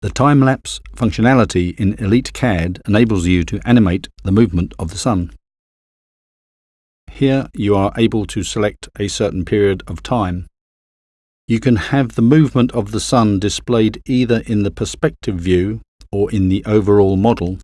The time-lapse functionality in Elite CAD enables you to animate the movement of the sun. Here you are able to select a certain period of time. You can have the movement of the sun displayed either in the perspective view or in the overall model.